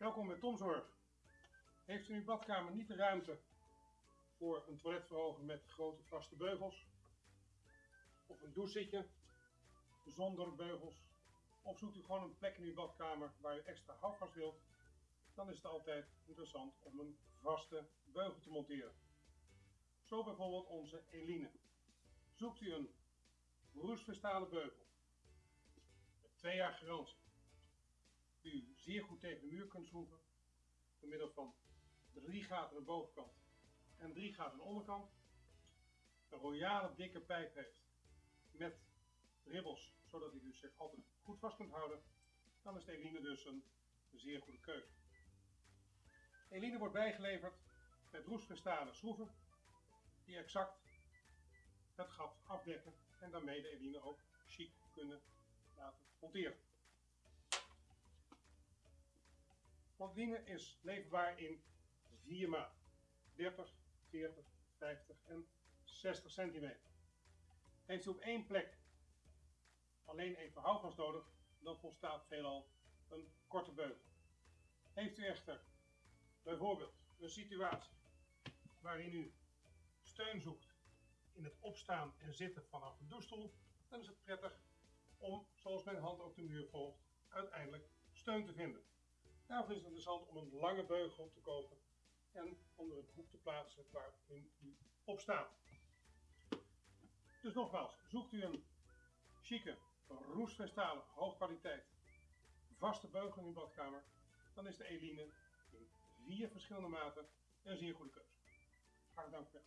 Welkom bij Tomzorg. Heeft u in uw badkamer niet de ruimte voor een toiletverhoger met grote vaste beugels? Of een douchezitje zonder beugels? Of zoekt u gewoon een plek in uw badkamer waar u extra houvast wilt? Dan is het altijd interessant om een vaste beugel te monteren. Zo bijvoorbeeld onze Eline. Zoekt u een roestverstalen beugel met twee jaar garantie zeer goed tegen de muur kunt schroeven door middel van drie gaten aan de bovenkant en drie gaten aan de onderkant. Een royale dikke pijp heeft met ribbels, zodat u dus zich altijd goed vast kunt houden, dan is de Eline dus een zeer goede keuze. Eline wordt bijgeleverd met roestverstalen schroeven die exact het gat afdekken en daarmee de Eline ook chic kunnen laten monteren. Montline is leverbaar in vier maten. 30, 40, 50 en 60 centimeter. Heeft u op één plek alleen even houvast nodig, dan volstaat veelal een korte beugel. Heeft u echter bijvoorbeeld een situatie waarin u steun zoekt in het opstaan en zitten vanaf een douchestoel, dan is het prettig om, zoals mijn hand ook de muur volgt, uiteindelijk steun te vinden. Daarvoor is het interessant om een lange beugel te kopen en onder het hoek te plaatsen waarin u op staat. Dus nogmaals, zoekt u een chique, roestvestale, hoogkwaliteit, vaste beugel in uw badkamer, dan is de Eline in vier verschillende maten een zeer goede keuze. Hartelijk dank voor